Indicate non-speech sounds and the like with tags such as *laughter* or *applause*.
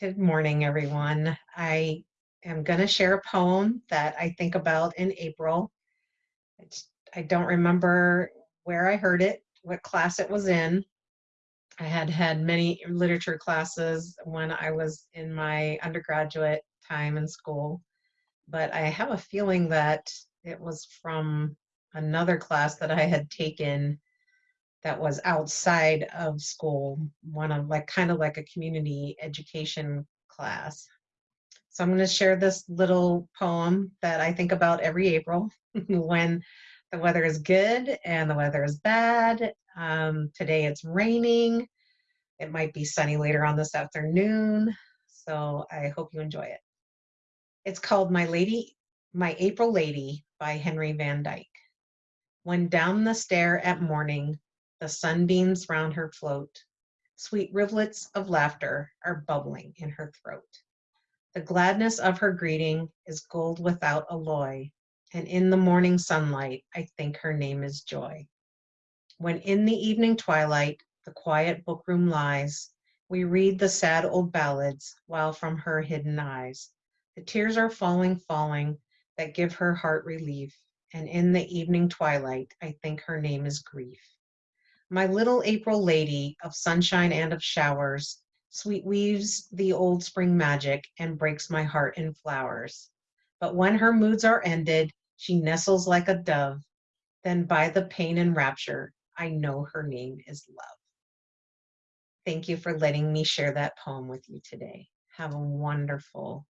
Good morning, everyone. I am going to share a poem that I think about in April. It's, I don't remember where I heard it, what class it was in. I had had many literature classes when I was in my undergraduate time in school, but I have a feeling that it was from another class that I had taken that was outside of school, one of like kind of like a community education class. So I'm going to share this little poem that I think about every April *laughs* when the weather is good and the weather is bad. Um, today it's raining. It might be sunny later on this afternoon. So I hope you enjoy it. It's called My Lady, My April Lady by Henry Van Dyke. When down the stair at morning the sunbeams round her float. Sweet rivulets of laughter are bubbling in her throat. The gladness of her greeting is gold without alloy, and in the morning sunlight I think her name is joy. When in the evening twilight the quiet bookroom lies, we read the sad old ballads while from her hidden eyes the tears are falling, falling that give her heart relief, and in the evening twilight I think her name is grief. My little April lady of sunshine and of showers, Sweet weaves the old spring magic and breaks my heart in flowers. But when her moods are ended, she nestles like a dove. Then by the pain and rapture, I know her name is love. Thank you for letting me share that poem with you today. Have a wonderful